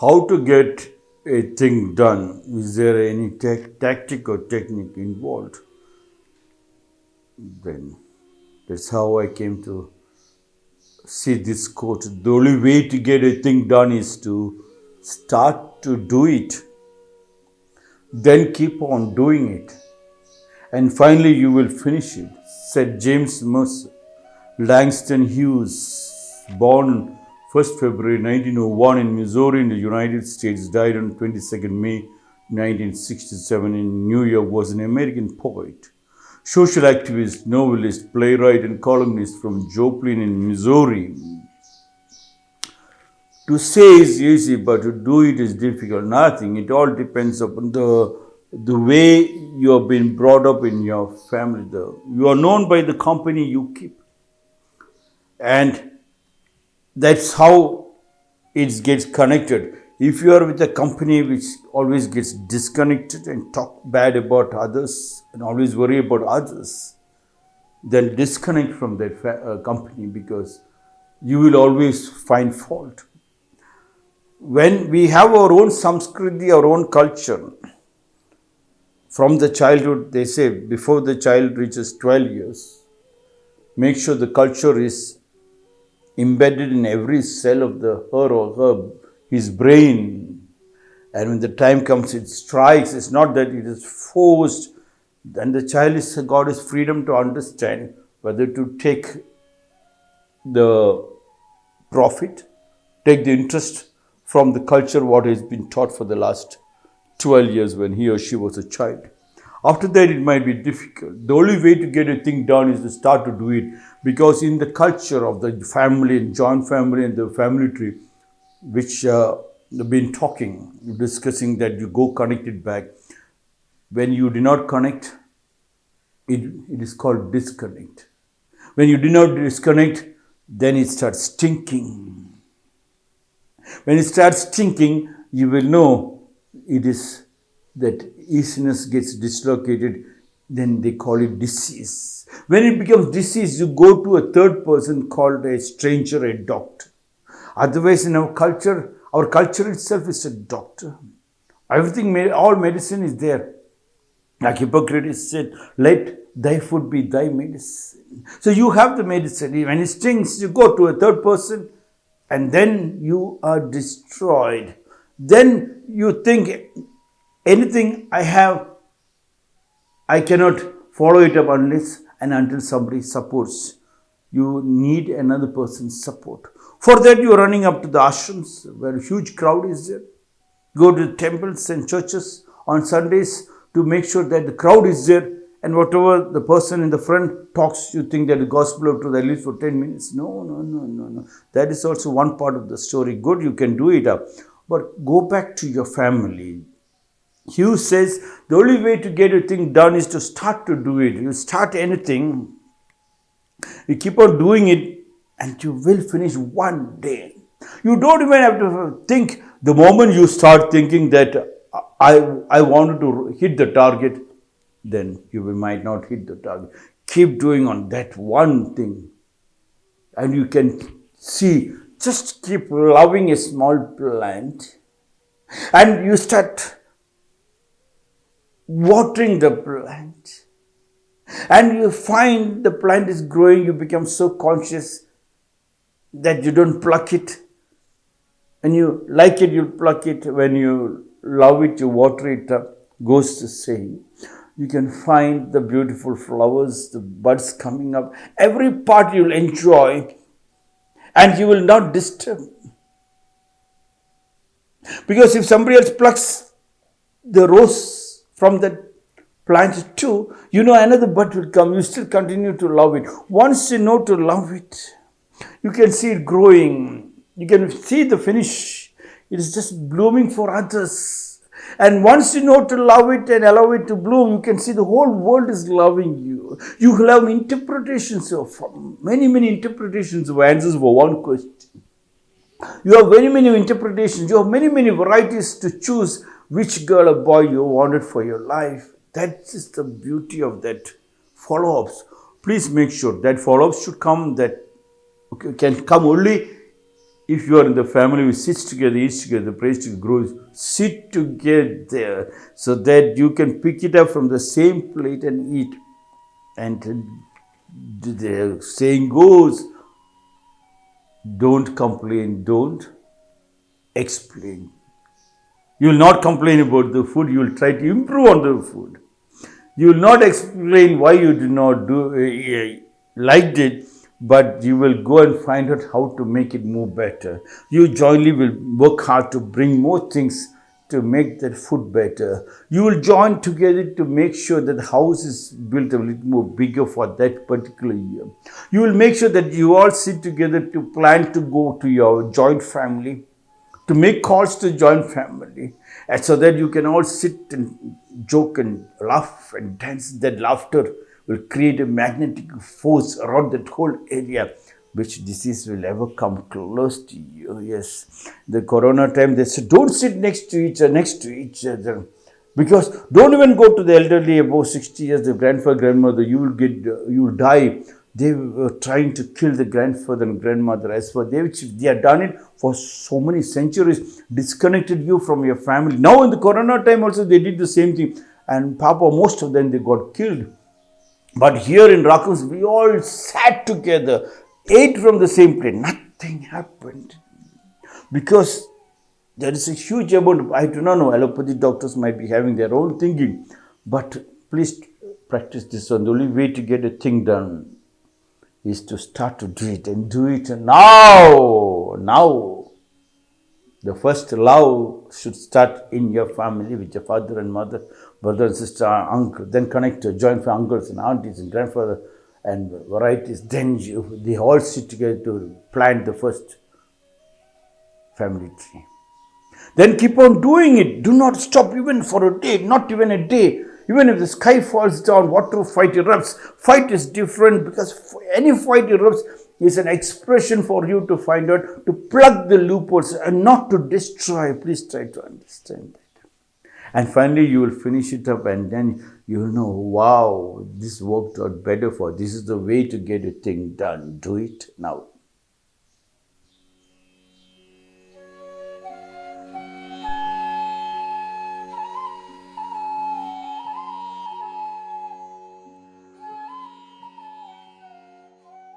how to get a thing done. Is there any tactic or technique involved? Then that's how I came to see this quote. The only way to get a thing done is to start to do it, then keep on doing it, and finally you will finish it, said James Mercer. Langston Hughes, born 1st February 1901 in Missouri in the United States, died on 22nd May 1967 in New York, was an American poet, social activist, novelist, playwright, and columnist from Joplin in Missouri. To say is easy, but to do it is difficult. Nothing. It all depends upon the the way you have been brought up in your family. The, you are known by the company you keep. And that's how it gets connected. If you are with a company which always gets disconnected and talk bad about others and always worry about others, then disconnect from that uh, company because you will always find fault. When we have our own samskriti, our own culture, from the childhood, they say before the child reaches 12 years, make sure the culture is embedded in every cell of the her or her, his brain. And when the time comes, it strikes. It's not that it is forced. Then the child is God is freedom to understand whether to take the profit, take the interest from the culture what has been taught for the last 12 years when he or she was a child. After that, it might be difficult. The only way to get a thing done is to start to do it because in the culture of the family and joint family and the family tree, which uh, have been talking, discussing that you go connect it back. When you do not connect, it, it is called disconnect. When you do not disconnect, then it starts stinking. When it starts stinking, you will know it is that easiness gets dislocated, then they call it disease. When it becomes disease, you go to a third person called a stranger, a doctor. Otherwise, in our culture, our culture itself is a doctor. Everything, all medicine is there. Like Hippocrates said, let thy food be thy medicine. So you have the medicine. When it stings, you go to a third person and then you are destroyed. Then you think anything I have, I cannot follow it up unless and until somebody supports. You need another person's support. For that, you are running up to the ashrams where a huge crowd is there. Go to temples and churches on Sundays to make sure that the crowd is there and whatever the person in the front talks, you think that the gospel of truth at least for 10 minutes. No, no, no, no, no. That is also one part of the story. Good, you can do it up. But go back to your family. Hughes says the only way to get a thing done is to start to do it. You start anything, you keep on doing it, and you will finish one day. You don't even have to think the moment you start thinking that I, I wanted to hit the target, then you might not hit the target. Keep doing on that one thing. And you can see, just keep loving a small plant. And you start watering the plant and you find the plant is growing, you become so conscious that you don't pluck it. When you like it, you pluck it. When you love it, you water it up. Goes to saying. You can find the beautiful flowers, the buds coming up. Every part you'll enjoy and you will not disturb. Because if somebody else plucks the rose from that plant too, you know another bud will come. You still continue to love it. Once you know to love it, you can see it growing. You can see the finish. It is just blooming for others. And once you know to love it and allow it to bloom, you can see the whole world is loving you. You have interpretations of many, many interpretations of answers for one question. You have many, many interpretations. You have many, many varieties to choose which girl or boy you wanted for your life. That is the beauty of that follow-ups. Please make sure that follow-ups should come that okay, can come only if you are in the family who sits together, eats together, prays together, grows, sit together so that you can pick it up from the same plate and eat. And the saying goes, don't complain, don't explain. You will not complain about the food, you will try to improve on the food. You will not explain why you did not do uh, liked it, but you will go and find out how to make it more better. You jointly will work hard to bring more things to make that food better. You will join together to make sure that the house is built a little more bigger for that particular year. You will make sure that you all sit together to plan to go to your joint family, to make calls to join family, and so that you can all sit and joke and laugh and dance. That laughter will create a magnetic force around that whole area which disease will ever come close to you. Yes, the corona time they said, don't sit next to each other, next to each other. Because don't even go to the elderly above 60 years, the grandfather, grandmother, you will get, you will die. They were trying to kill the grandfather and grandmother as well. they, they had done it for so many centuries, disconnected you from your family. Now in the corona time also they did the same thing. And Papa, most of them, they got killed. But here in Rakums, we all sat together ate from the same plate. Nothing happened. Because there is a huge amount, I do not know, allopathy doctors might be having their own thinking, but please practice this one. The only way to get a thing done is to start to do it and do it now. Now. The first love should start in your family with your father and mother, brother and sister, uncle, then connect to joint family, uncles and aunties and grandfather and varieties, then you, they all sit together to plant the first family tree. Then keep on doing it. Do not stop even for a day, not even a day. Even if the sky falls down, water fight erupts. Fight is different because any fight erupts is an expression for you to find out, to plug the loopholes and not to destroy. Please try to understand that. And finally, you will finish it up and then you will know, wow, this worked out better for this is the way to get a thing done. Do it now.